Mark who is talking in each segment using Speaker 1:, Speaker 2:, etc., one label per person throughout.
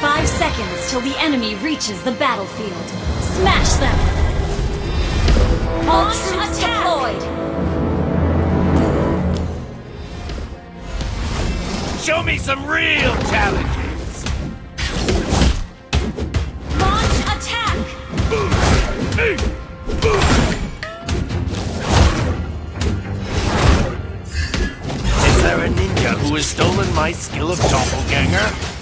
Speaker 1: Five seconds till the enemy reaches the battlefield. Smash them! All troops deployed!
Speaker 2: Show me some real challenge! my skill of doppelganger?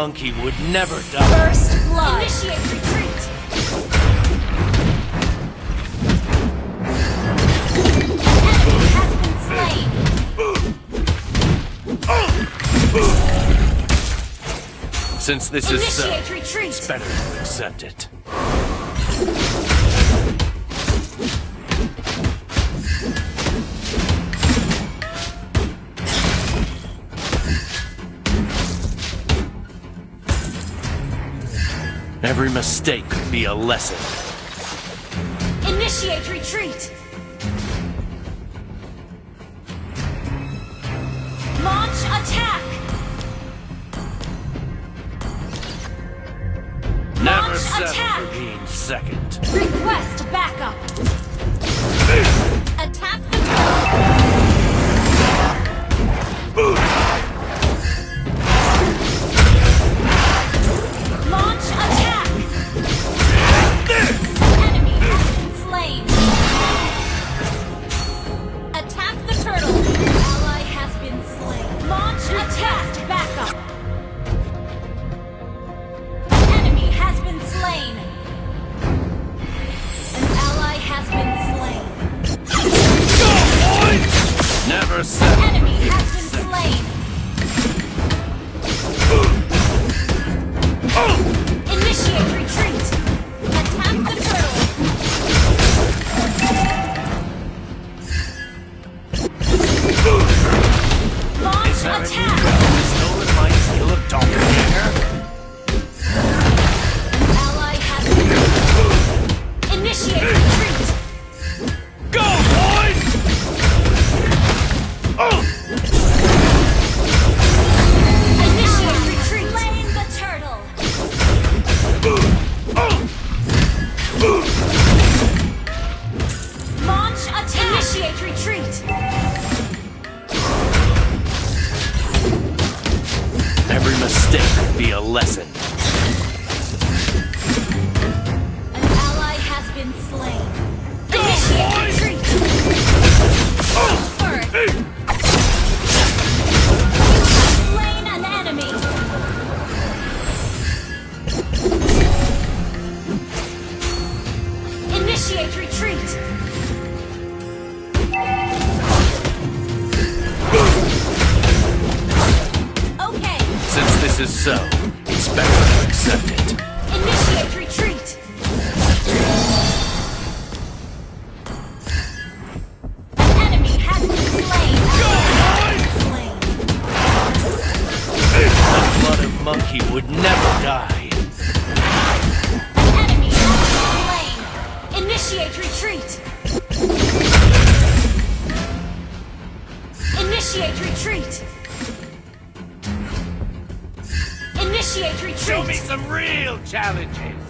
Speaker 2: monkey would never die.
Speaker 1: First blood. Initiate retreat.
Speaker 2: Since this uh, Initiate is so,
Speaker 1: retreat.
Speaker 2: it's better to accept it. Every mistake could be a lesson.
Speaker 1: Initiate retreat! Launch attack!
Speaker 2: Never
Speaker 1: Launch attack!
Speaker 2: second.
Speaker 1: Request backup! attack Initiate retreat!
Speaker 2: Show me some real challenges!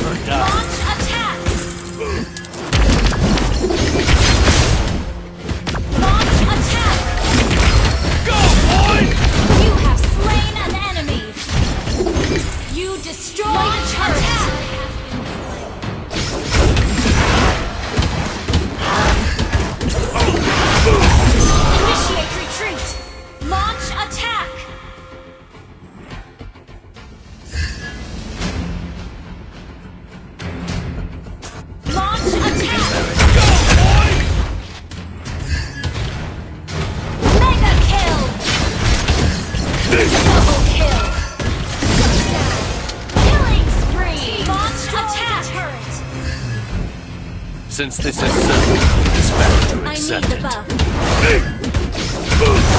Speaker 1: never die. since this is certainly to
Speaker 2: I need the buff.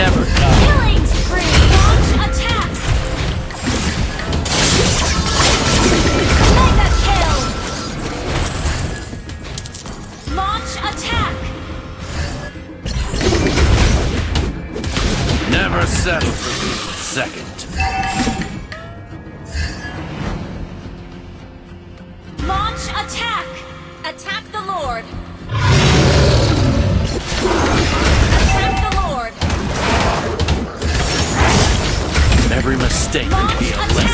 Speaker 1: never.
Speaker 2: stay
Speaker 1: be a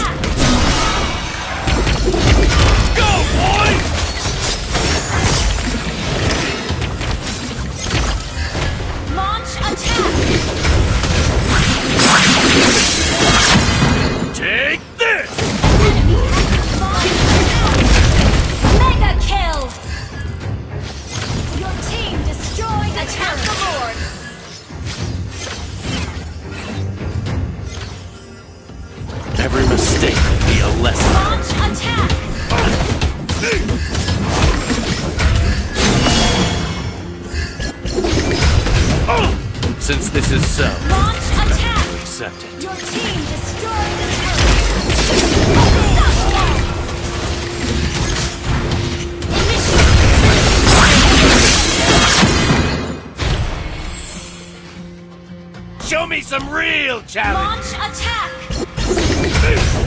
Speaker 1: Show me some real challenge!
Speaker 2: Launch attack!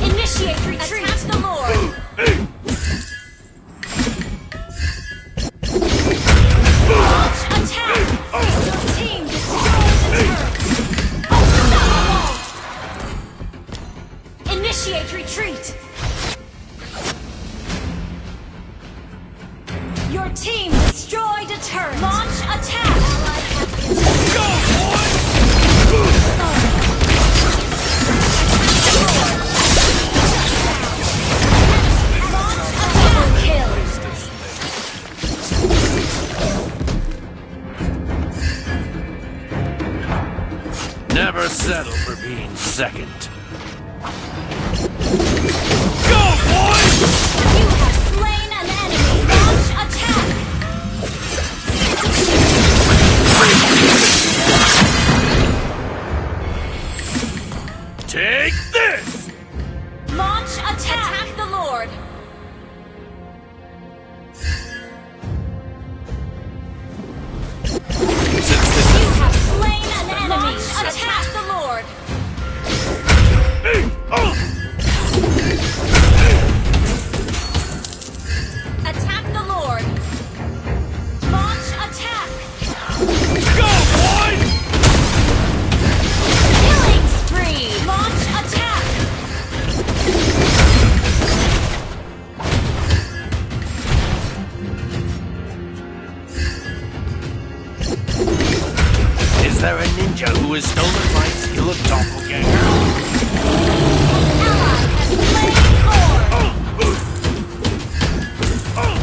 Speaker 2: Initiate retreat! Attack the Lord!
Speaker 1: settle for being second.
Speaker 2: who was stolen by
Speaker 1: his hill of doppelgangers.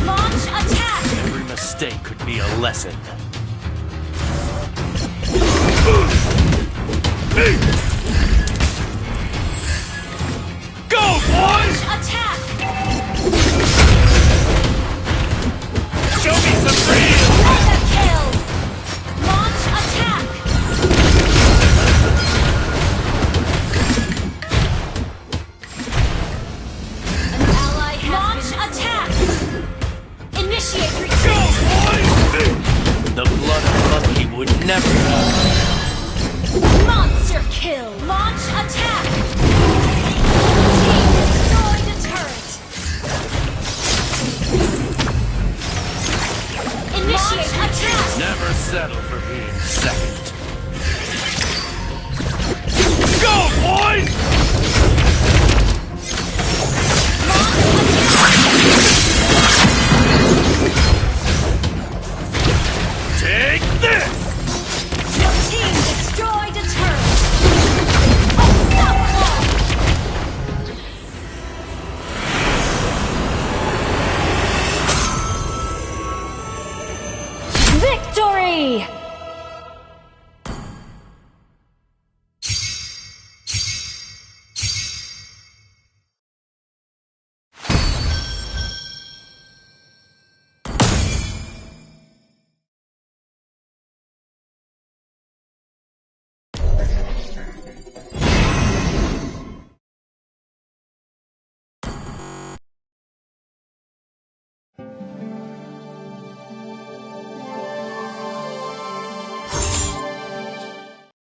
Speaker 1: Launch attack!
Speaker 2: Every mistake could be a lesson.
Speaker 1: Hey!